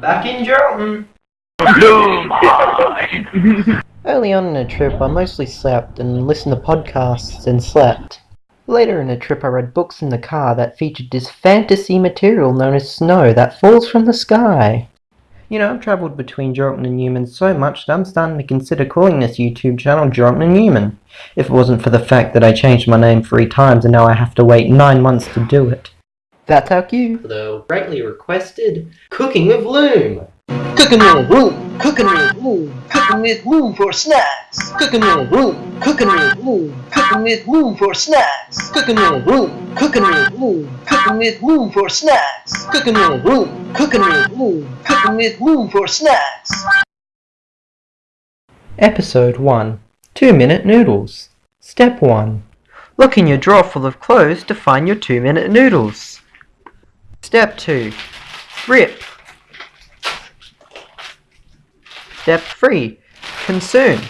Back in Jordan. Early on in a trip, I mostly slept and listened to podcasts and slept. Later in the trip, I read books in the car that featured this fantasy material known as snow that falls from the sky. You know, I've travelled between Jordan and Newman so much that I'm starting to consider calling this YouTube channel Jordan and Newman. If it wasn't for the fact that I changed my name three times and now I have to wait nine months to do it. That's our cue for the greatly requested Cooking with Loom. Cooking with Loom, cooking with Loom, cooking with Loom for snacks. Cooking with Loom, cooking with Loom, cooking with Loom for snacks. Cooking with Loom, cooking with Loom, cooking with Loom for snacks. Cooking with Loom, cooking with Loom, cooking with Loom for snacks. Episode 1 2 Minute Noodles. Step 1 Look in your drawer full of clothes to find your 2 minute noodles. Step 2 Rip. Step 3 Consume.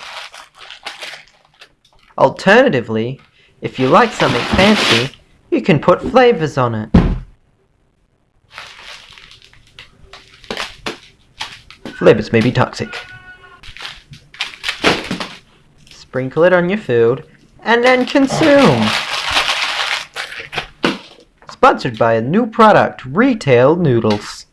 Alternatively, if you like something fancy, you can put flavors on it. Flavors may be toxic. Sprinkle it on your food, and then consume! Sponsored by a new product, Retail Noodles.